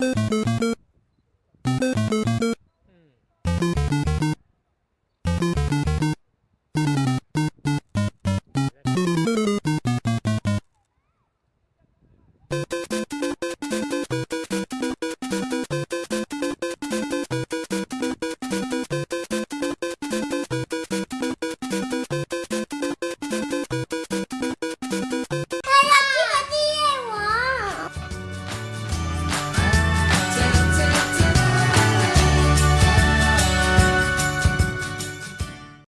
うん